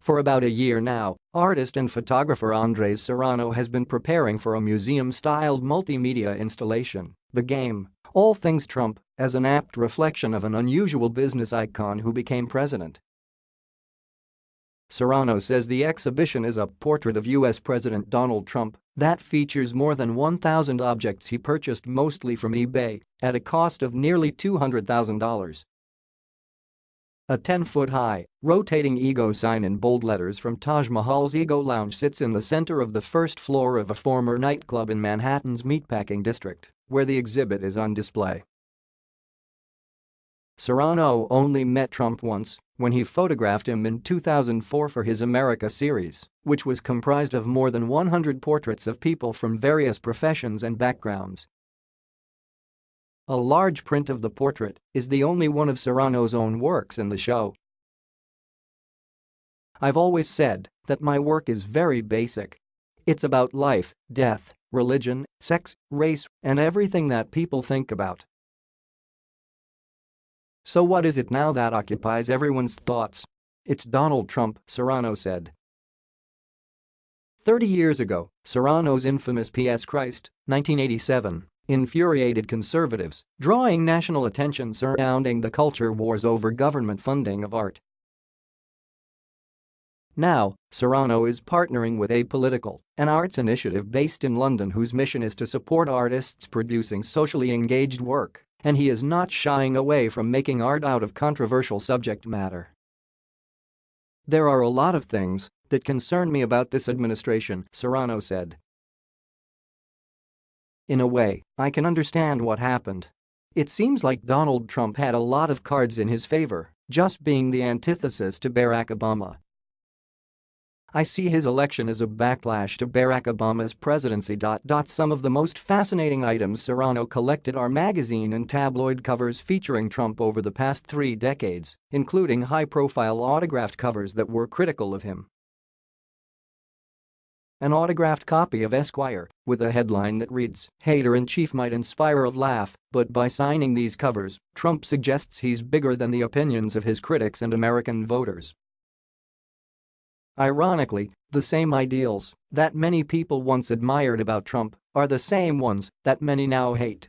For about a year now, artist and photographer Andres Serrano has been preparing for a museum-styled multimedia installation, The Game, All Things Trump, as an apt reflection of an unusual business icon who became president. Serrano says the exhibition is a portrait of U.S. President Donald Trump that features more than 1,000 objects he purchased mostly from eBay at a cost of nearly $200,000. A 10-foot-high, rotating ego sign in bold letters from Taj Mahal's Ego Lounge sits in the center of the first floor of a former nightclub in Manhattan's Meatpacking District, where the exhibit is on display. Serrano only met Trump once when he photographed him in 2004 for his America series, which was comprised of more than 100 portraits of people from various professions and backgrounds, a large print of the portrait is the only one of Serrano's own works in the show. I've always said that my work is very basic. It's about life, death, religion, sex, race, and everything that people think about. So what is it now that occupies everyone's thoughts? It's Donald Trump, Serrano said. 30 years ago, Serrano's infamous P.S. Christ, 1987, infuriated conservatives, drawing national attention surrounding the culture wars over government funding of art. Now, Serrano is partnering with Apolitical, an arts initiative based in London whose mission is to support artists producing socially engaged work, and he is not shying away from making art out of controversial subject matter. There are a lot of things that concern me about this administration, Serrano said. In a way, I can understand what happened. It seems like Donald Trump had a lot of cards in his favor, just being the antithesis to Barack Obama. I see his election as a backlash to Barack Obama's presidency. Some of the most fascinating items Serrano collected are magazine and tabloid covers featuring Trump over the past three decades, including high-profile autographed covers that were critical of him an autographed copy of Esquire with a headline that reads, Hater-in-Chief might inspire a laugh, but by signing these covers, Trump suggests he's bigger than the opinions of his critics and American voters. Ironically, the same ideals that many people once admired about Trump are the same ones that many now hate.